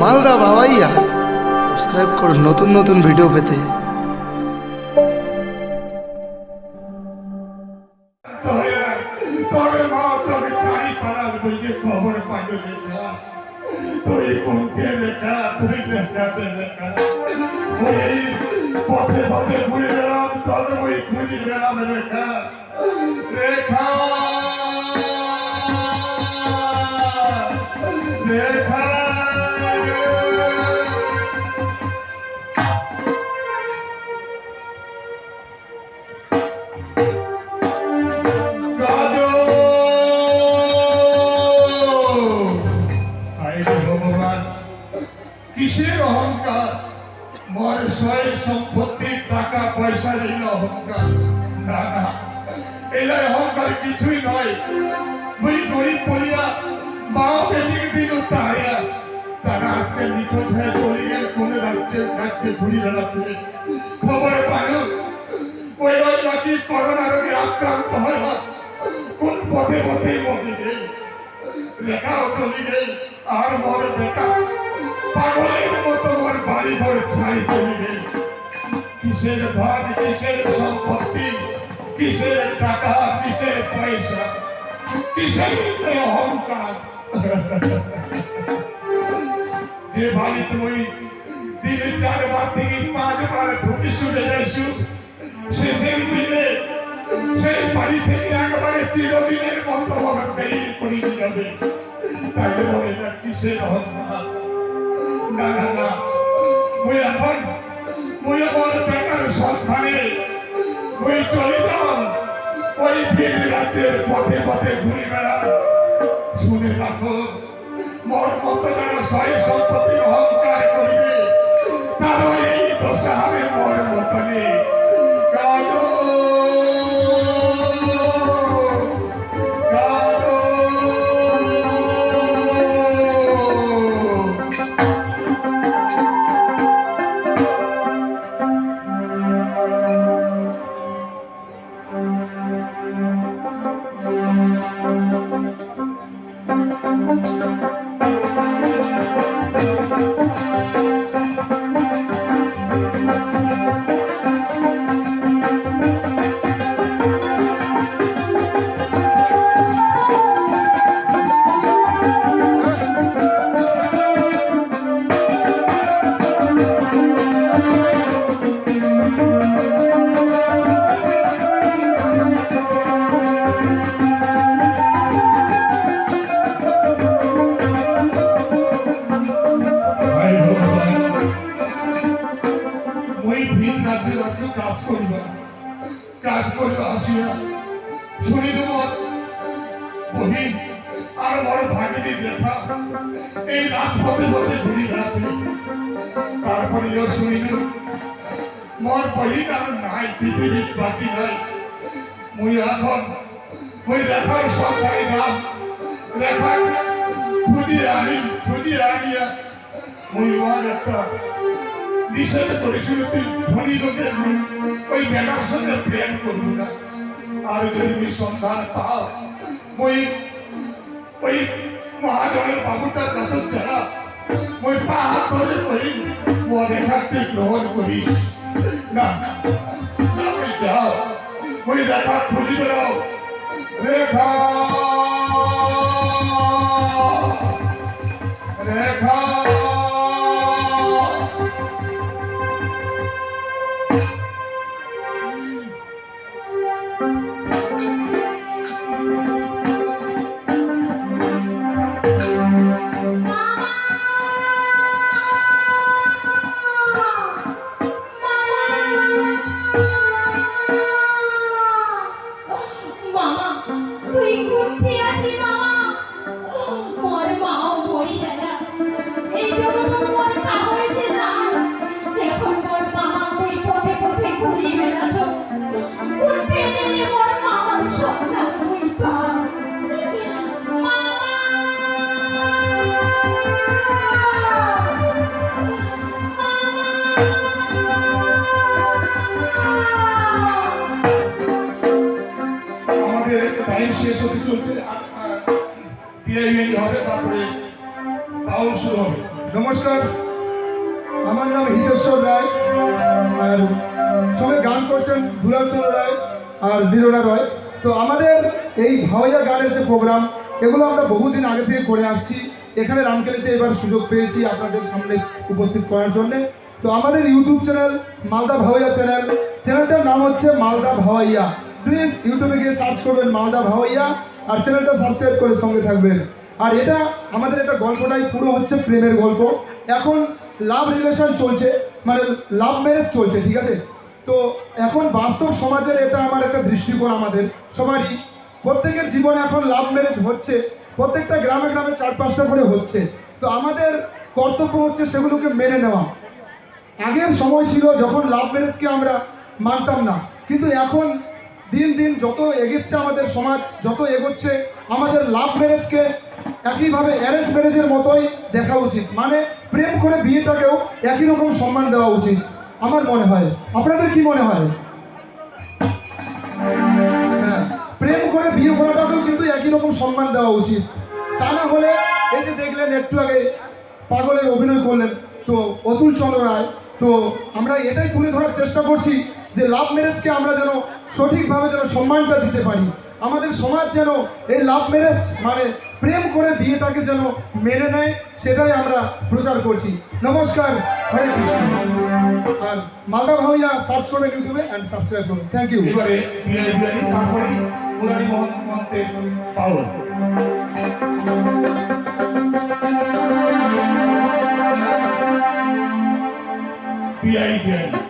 Malda বাবাইয়া subscribe করুন নতুন নতুন ভিডিও পেতে। পথে পথে ঘুরে রেখা মর সম্পত্তি টাকা, পয়সা এই অহংকার। না না। এলাই অহংকার কিছুই নয়। ওই গরিব বলিয়া মা বেদিকে দিল তাহারা তারা আজকে নিখোঁজ হয়ে চলে গেল, কোন রাজ্যে রাজ্যে ঘুরে বেড়াচ্ছে খবর পানো ওই নাকি করোনা রোগে আক্রান্ত হয় কোন পথে পথে গেল আর মোর বেটা বাড়ি ছাই চলে কিসের ধন কিসের সম্পত্তি, কিসের টাকা, কিসের পয়সা, কিসের অহংকার? যে বাড়ি তুই দিনে চারবার থেকে পাঁচবার ঢুকে শুনে যাইছু, শেষের দিনে সেই বাড়ি থেকে একবারে চিরদিনের মতো হবে বেরিয়ে পড়ে যাবে। তাই বলে না, কিসের অহংকার? না না না। মুই এখন, মুই আমার বেকার সন্ধানে মুই চলে যাম ওই ভিন রাজ্যের পথে পথে ঘুরে বেড়াম শুনে রাখো, মোর মতো যারা অহংকার করিবে তার এই দশা হবে মোর মতনে। রাজ্যে রাজ্য কাজ করিবা কাজ করিবা আসিয়া শুনি তোমার বহিন আর বড় ভাগিনী দেখা। এই রাজপথে পথে ঘুরি বেড়াচ্ছে। তারপরে এও শুনিল মোর বহিন আর নাই, পৃথিবী বাঁচি নাই। মুই এখন ওই রেখার সংসারে নাম রেখা খুঁজিয়ে আনি, খুঁজিয়ে আনিয়া মুই আমার একটা নিষেধ করেছিল তুই ধনী লোকের ওই বেটার সঙ্গে প্রেম করবি না। আর যদি তুই সন্ধান পাও ওই ওই মহাজনের বাবুটার কাছে যারা ওই পা হাত ধরে ওই রেখা তুই গ্রহণ করিস। না না ওই যাও। ওই রেখা খুঁজি বেড়াও। রেখা! নমস্কার। আমার নাম হিতেশ্বর রায়, আর সঙ্গে গান করছেন দুলালচন্দ্র রায় আর লীলা রয়। তো আমাদের এই ভাওয়াইয়া গানের যে প্রোগ্রাম এগুলো আমরা বহুদিন আগে থেকে করে আসছি। এখানে রামকেলিতে এবার সুযোগ পেয়েছি আপনাদের সামনে উপস্থিত করার জন্য। তো আমাদের YouTube channel Malda Bhawaiya channel চ্যানেলটার নাম হচ্ছে মালদা ভাওয়াইয়া প্লিজ ইউটিউবে গিয়ে সার্চ করবেন মালদা ভাওয়াইয়া আর চ্যানেলটা সাবস্ক্রাইব করে সঙ্গে থাকবেন। আর এটা আমাদের এটা গল্পটাই পুরো হচ্ছে প্রেমের গল্প। এখন লাভ রিলেশন চলছে মানে লাভ ম্যারেজ চলছে, ঠিক আছে? তো এখন বাস্তব সমাজের এটা আমার একটা দৃষ্টিকোণ আমাদের, সবারই। প্রত্যেকের জীবনে এখন লাভ ম্যারেজ হচ্ছে, প্রত্যেকটা গ্রামে গ্রামে চার পাঁচটা করে হচ্ছে। তো আমাদের কর্তব্য হচ্ছে সেগুলোকে মেনে নেওয়া। আগের সময় ছিল যখন লাভ ম্যারেজকে আমরা মানতাম না, কিন্তু এখন দিন দিন যত এগোচ্ছে আমাদের সমাজ, যত এগোচ্ছে আমাদের লাভ ম্যারেজকে একইভাবে অ্যারেঞ্জ ম্যারেজের মতোই দেখা উচিত। মানে প্রেম করে বিয়েটাকেও একই রকম সম্মান দেওয়া উচিত, আমার মনে হয়। আপনাদের কি মনে হয়? হ্যাঁ প্রেম করে বিয়ে করাটাকেও কিন্তু একই রকম সম্মান দেওয়া উচিত। তা না হলে এই যে দেখলেন, একটু আগে পাগলের অভিনয় করলেন, তো অতুল চন্দ্র রায়, তো আমরা এটাই তুলে ধরার চেষ্টা করছি যে লাভ ম্যারেজকে আমরা যেন সঠিকভাবে যেন সম্মানটা দিতে পারি। আমাদের সমাজ যেন এই লাভ ম্যারেজ মানে প্রেম করে বিয়েটাকে যেন মেনে নেয়, সেটাই আমরা প্রচার করছি। নমস্কার, হরে কৃষ্ণ। আর মালদা ভাইয়া সার্চ করবেন ইউটিউবে অ্যান্ড সাবস্ক্রাইব করুন। থ্যাংক ইউ এবারে বিয়ারি